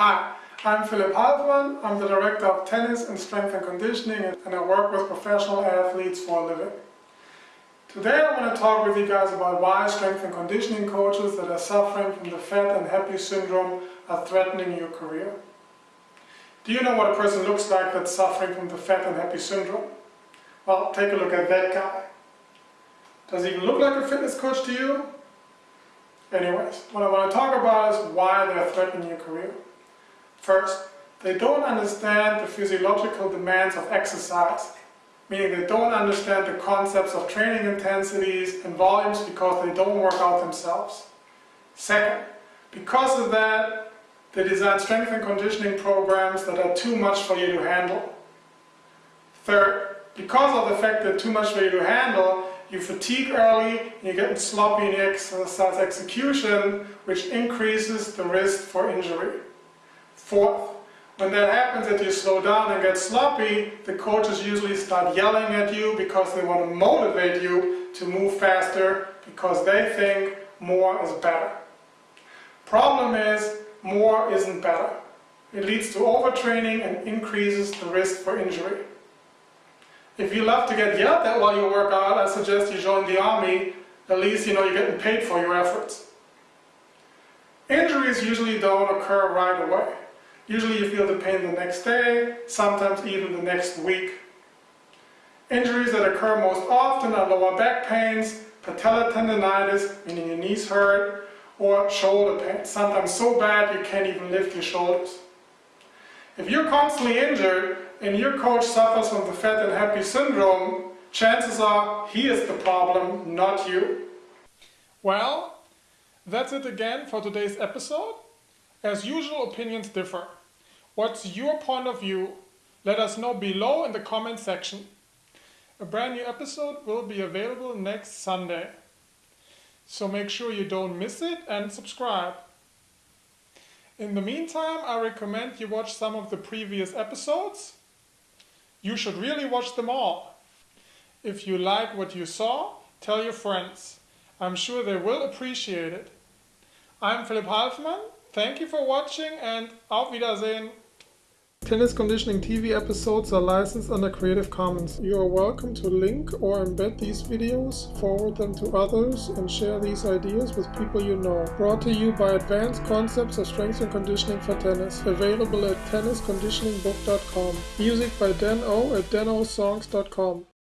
Hi, I'm Philipp Halfmann. I'm the Director of Tennis and Strength and Conditioning and I work with professional athletes for a living. Today I want to talk with you guys about why strength and conditioning coaches that are suffering from the fat and happy syndrome are threatening your career. Do you know what a person looks like that's suffering from the fat and happy syndrome? Well, take a look at that guy. Does he even look like a fitness coach to you? Anyways, what I want to talk about is why they're threatening your career. First, they don't understand the physiological demands of exercise, meaning they don't understand the concepts of training intensities and volumes because they don't work out themselves. Second, because of that, they design strength and conditioning programs that are too much for you to handle. Third, because of the fact that too much for you to handle, you fatigue early, and you're getting sloppy in exercise execution, which increases the risk for injury. Fourth, when that happens that you slow down and get sloppy, the coaches usually start yelling at you because they want to motivate you to move faster because they think more is better. Problem is, more isn't better. It leads to overtraining and increases the risk for injury. If you love to get yelled at while you work out, I suggest you join the army. At least you know you're getting paid for your efforts. Injuries usually don't occur right away. Usually you feel the pain the next day, sometimes even the next week. Injuries that occur most often are lower back pains, patellar tendonitis, meaning your knees hurt, or shoulder pain, sometimes so bad you can't even lift your shoulders. If you're constantly injured and your coach suffers from the fat and happy syndrome, chances are he is the problem, not you. Well, that's it again for today's episode. As usual, opinions differ. What's your point of view? Let us know below in the comment section. A brand new episode will be available next Sunday. So make sure you don't miss it and subscribe. In the meantime, I recommend you watch some of the previous episodes. You should really watch them all. If you like what you saw, tell your friends. I'm sure they will appreciate it. I'm Philipp Halfmann. Thank you for watching and auf Wiedersehen. Tennis Conditioning TV episodes are licensed under Creative Commons. You are welcome to link or embed these videos, forward them to others, and share these ideas with people you know. Brought to you by Advanced Concepts of Strength and Conditioning for Tennis. Available at tennisconditioningbook.com. Music by Dan O at danosongs.com.